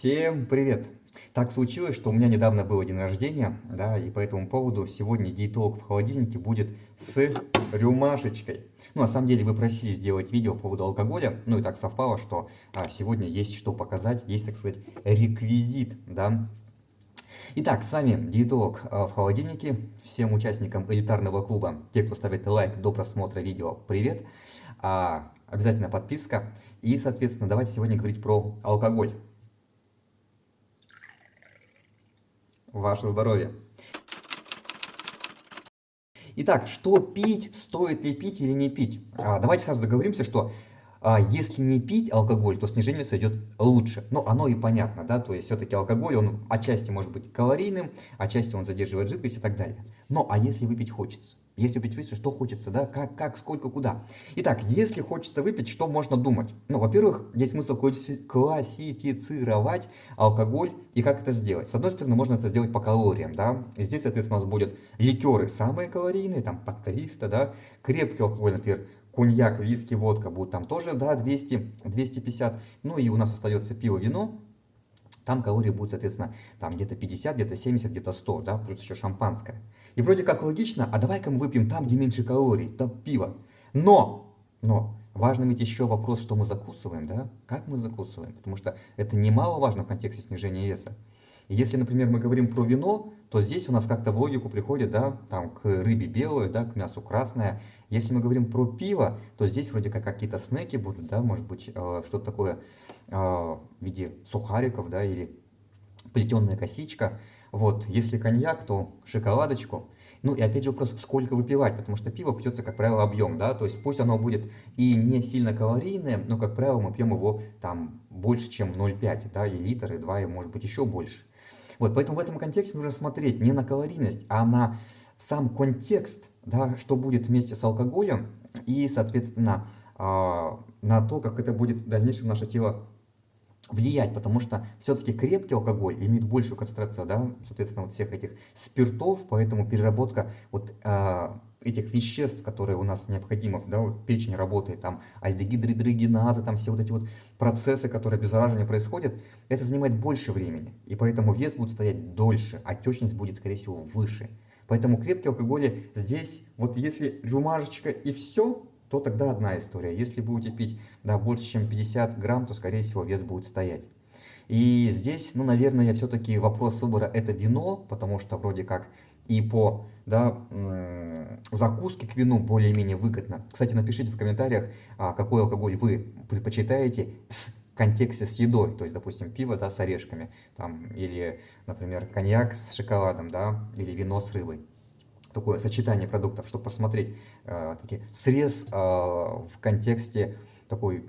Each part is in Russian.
Всем привет! Так случилось, что у меня недавно было день рождения, да, и по этому поводу сегодня диетолог в холодильнике будет с рюмашечкой. Ну, на самом деле, вы просили сделать видео по поводу алкоголя, ну и так совпало, что а, сегодня есть что показать, есть, так сказать, реквизит, да. Итак, с вами диетолог а, в холодильнике, всем участникам элитарного клуба, те, кто ставит лайк до просмотра видео, привет. А, обязательно подписка. И, соответственно, давайте сегодня говорить про алкоголь. Ваше здоровье! Итак, что пить, стоит ли пить или не пить? А, давайте сразу договоримся, что а, если не пить алкоголь, то снижение веса идет лучше. Но оно и понятно, да, то есть все-таки алкоголь, он отчасти может быть калорийным, отчасти он задерживает жидкость и так далее. Но а если выпить хочется? Если выпить хочется, что хочется, да, как, как, сколько, куда. Итак, если хочется выпить, что можно думать? Ну, во-первых, есть смысл классифицировать алкоголь и как это сделать. С одной стороны, можно это сделать по калориям, да. И здесь, соответственно, у нас будут ликеры самые калорийные, там по 300, да. Крепкий алкоголь, например, коньяк, виски, водка будут там тоже, да, 200, 250. Ну и у нас остается пиво, вино. Там калории будут, соответственно, там где-то 50, где-то 70, где-то 100, да, плюс еще шампанское. И вроде как логично, а давай-ка мы выпьем там, где меньше калорий, там пиво. Но, но, важно ведь еще вопрос, что мы закусываем, да, как мы закусываем, потому что это немаловажно в контексте снижения веса. Если, например, мы говорим про вино, то здесь у нас как-то в логику приходит, да, там, к рыбе белую, да, к мясу красное. Если мы говорим про пиво, то здесь вроде как какие-то снеки будут, да, может быть, э, что-то такое э, в виде сухариков, да, или плетеная косичка. Вот, если коньяк, то шоколадочку. Ну и опять же вопрос, сколько выпивать, потому что пиво пьется, как правило, объем, да, то есть пусть оно будет и не сильно калорийное, но, как правило, мы пьем его там больше, чем 0,5, да, и литр, и 2, и может быть еще больше. Вот, поэтому в этом контексте нужно смотреть не на калорийность, а на сам контекст, да, что будет вместе с алкоголем и, соответственно, а, на то, как это будет в дальнейшем наше тело влиять, потому что все-таки крепкий алкоголь имеет большую концентрацию, да, соответственно, вот всех этих спиртов, поэтому переработка вот а, этих веществ, которые у нас необходимы, да, вот печень работает, там альдегидрогеназы, там все вот эти вот процессы, которые обеззараживания происходят, это занимает больше времени, и поэтому вес будет стоять дольше, отечность будет, скорее всего, выше. Поэтому крепкий алкоголь здесь, вот если рюмашечка и все, то тогда одна история. Если будете пить да, больше, чем 50 грамм, то, скорее всего, вес будет стоять. И здесь, ну, наверное, все-таки вопрос выбора это вино, потому что вроде как и по да, закуске к вину более-менее выгодно. Кстати, напишите в комментариях, а, какой алкоголь вы предпочитаете с контексте с едой, то есть, допустим, пиво да, с орешками, там, или, например, коньяк с шоколадом, да, или вино с рыбой такое сочетание продуктов, чтобы посмотреть э, таки, срез э, в контексте такой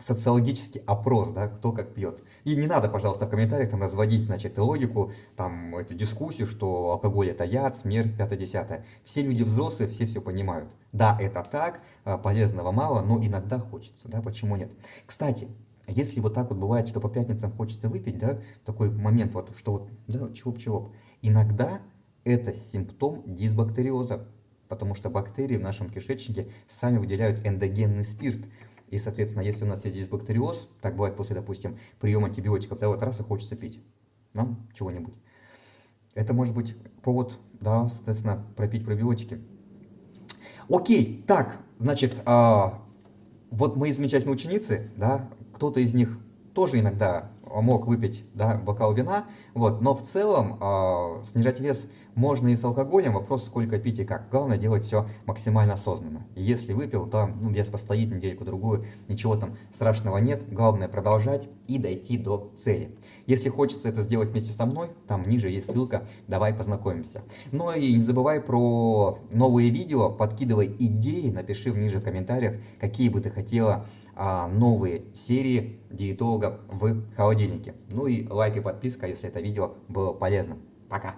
социологический опрос, да, кто как пьет. И не надо, пожалуйста, в комментариях там разводить, значит, логику, там, эту дискуссию, что алкоголь это яд, смерть, пятое-десятое. Все люди взрослые, все все понимают. Да, это так, э, полезного мало, но иногда хочется, да, почему нет. Кстати, если вот так вот бывает, что по пятницам хочется выпить, да, такой момент вот, что вот, да, чего-чего, иногда это симптом дисбактериоза, потому что бактерии в нашем кишечнике сами выделяют эндогенный спирт. И, соответственно, если у нас есть дисбактериоз, так бывает после, допустим, приема антибиотиков, да, вот раз и хочется пить нам чего-нибудь. Это может быть повод, да, соответственно, пропить пробиотики. Окей, так, значит, а, вот мои замечательные ученицы, да, кто-то из них тоже иногда мог выпить да, бокал вина, вот, но в целом э, снижать вес можно и с алкоголем, вопрос сколько пить и как. Главное делать все максимально осознанно. Если выпил, то ну, вес постоит недельку-другую, ничего там страшного нет, главное продолжать и дойти до цели. Если хочется это сделать вместе со мной, там ниже есть ссылка, давай познакомимся. Ну и не забывай про новые видео, подкидывай идеи, напиши в ниже в комментариях, какие бы ты хотела а, новые серии диетолога в холодильнике. Ну и лайк и подписка, если это видео было полезным. Пока!